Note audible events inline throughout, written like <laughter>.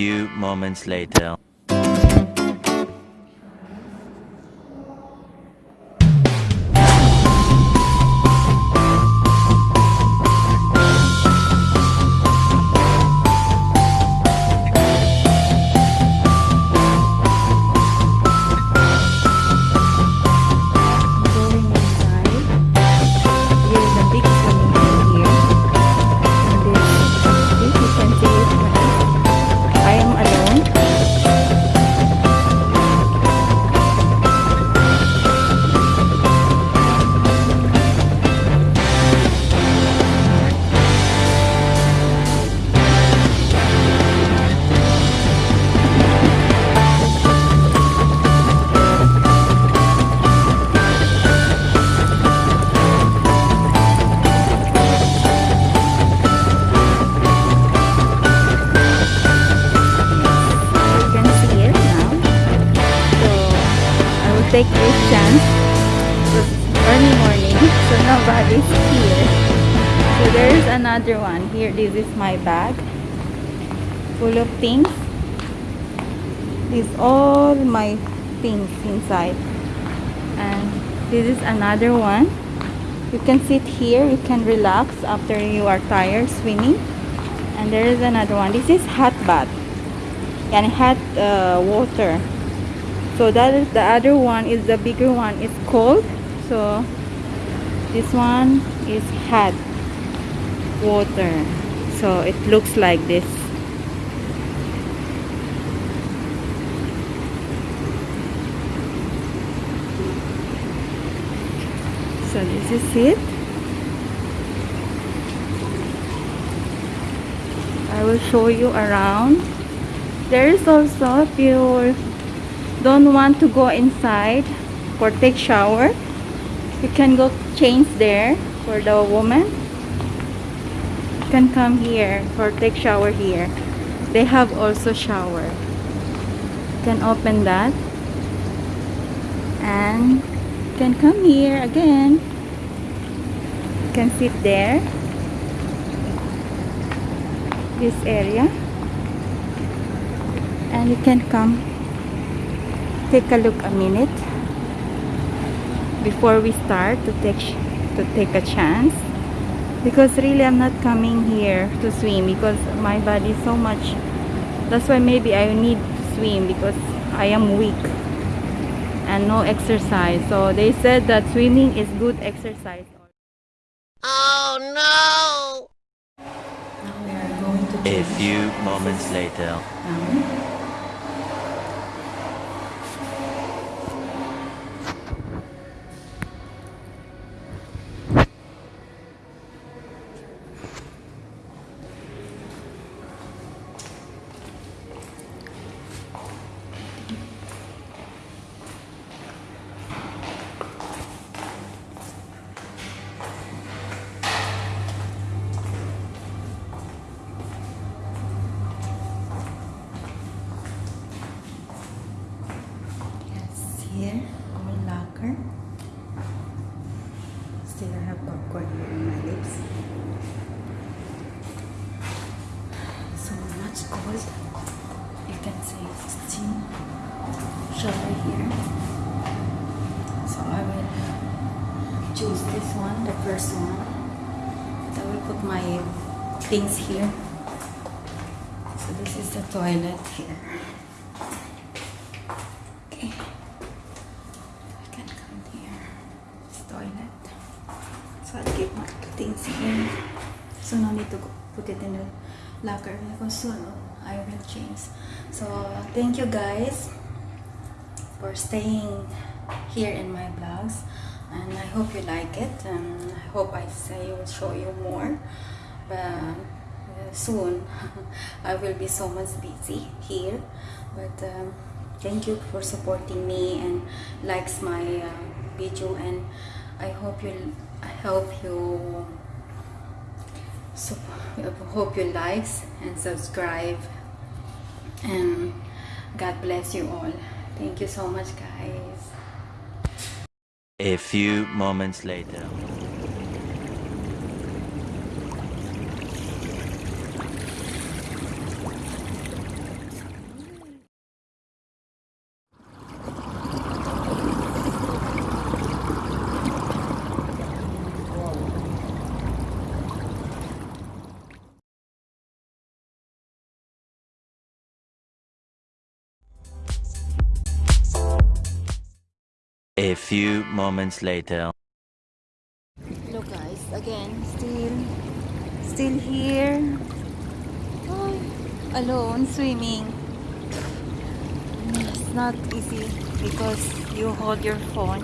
Few moments later. Chance. Early morning, so nobody's here. So there is another one. Here, this is my bag. Full of things. This is all my things inside. And this is another one. You can sit here, you can relax after you are tired swimming. And there is another one. This is hot bath and hot uh, water so that is the other one is the bigger one. It's cold so this one is hot water. So it looks like this. So this is it. I will show you around. There is also if you don't want to go inside for take shower. You can go change there for the woman. You can come here for take shower here. They have also shower. You can open that. And you can come here again. You can sit there. This area. And you can come take a look a minute before we start to take to take a chance because really I'm not coming here to swim because my body is so much that's why maybe I need to swim because I am weak and no exercise so they said that swimming is good exercise Oh no! now we are going to A few moments later. Yes, Still I have popcorn here in my lips. So much cold. You can see steam shower here. So I will choose this one, the first one. I will put my things here. So this is the toilet here. Okay. I can come here. It's toilet. So I'll keep my things here. So no need to put it in the locker. Because soon I will change. So thank you guys for staying here in my vlogs and I hope you like it and I hope I say will show you more. But uh, soon <laughs> I will be so much busy here. But um, thank you for supporting me and likes my uh, video and I hope you I hope you so hope you likes and subscribe. And God bless you all. Thank you so much guys. A few moments later. A few moments later. Look guys, again, still, still here. Oh, alone swimming. It's not easy because you hold your phone.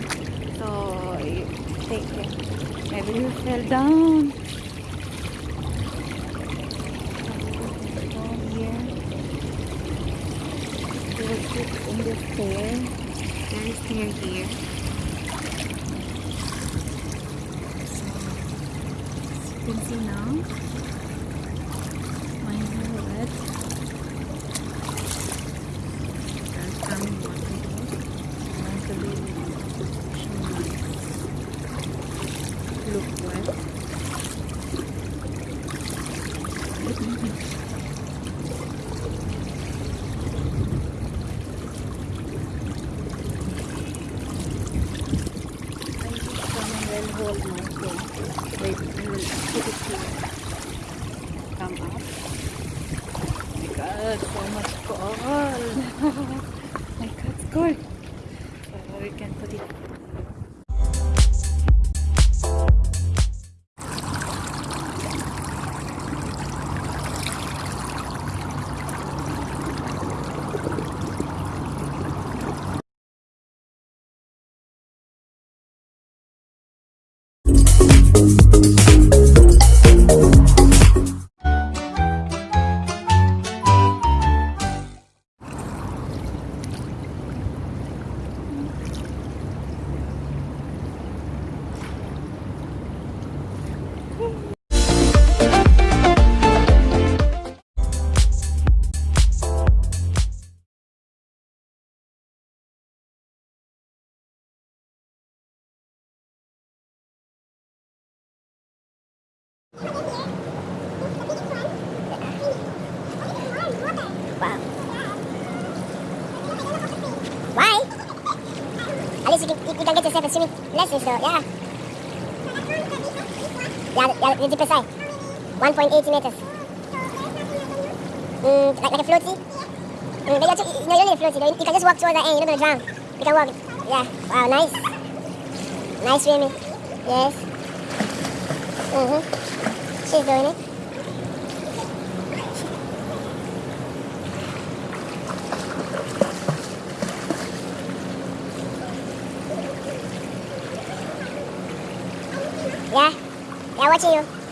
So you take it. Maybe you fell down. Here. In the stair. Is stair here. you can see now my wet coming water here and the baby should look wet I think someone will hold my will put it here. Come up. Oh my god, so much cold. <laughs> my god, cold. So we can put it. Least you can, you, you can get yourself a swimming lessons though, yeah. Yeah, yeah, the deeper side. 1.80 meters. Mm, like, like a floaty? Mm, but you're, you, no, you don't need a floaty though. You can just walk towards the end, you're not gonna drown. You can walk. Yeah, wow, nice. Nice swimming. Yes. Mm-hmm. She's doing it. Yeah. Yeah, watching you.